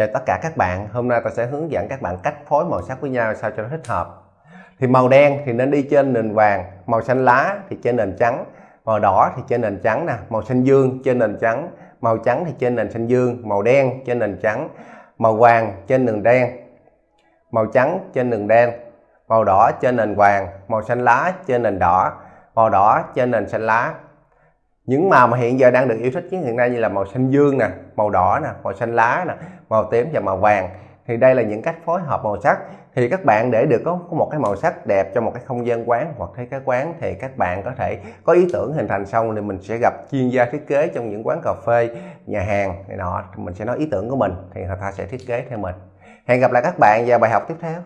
Chào tất cả các bạn, hôm nay tôi sẽ hướng dẫn các bạn cách phối màu sắc với nhau sao cho nó thích hợp. Thì màu đen thì nên đi trên nền vàng, màu xanh lá thì trên nền trắng, màu đỏ thì trên nền trắng nè, màu xanh dương trên nền trắng, màu trắng thì trên nền xanh dương, màu đen trên nền trắng, màu vàng trên nền đen, màu trắng trên nền đen, màu đỏ trên nền vàng, màu xanh lá trên nền đỏ, màu đỏ trên nền xanh lá, những màu mà hiện giờ đang được yêu thích nhất hiện nay như là màu xanh dương nè màu đỏ nè màu xanh lá nè màu tím và màu vàng. Thì đây là những cách phối hợp màu sắc. Thì các bạn để được có, một cái màu sắc đẹp cho một cái không gian quán hoặc thấy cái quán thì các bạn có thể có ý tưởng hình thành xong thì mình sẽ gặp chuyên gia thiết kế trong những quán cà phê nhà hàng này nọ. Mình sẽ nói ý tưởng của mình thì người ta sẽ thiết kế theo mình. Hẹn gặp lại các bạn vào bài học tiếp theo.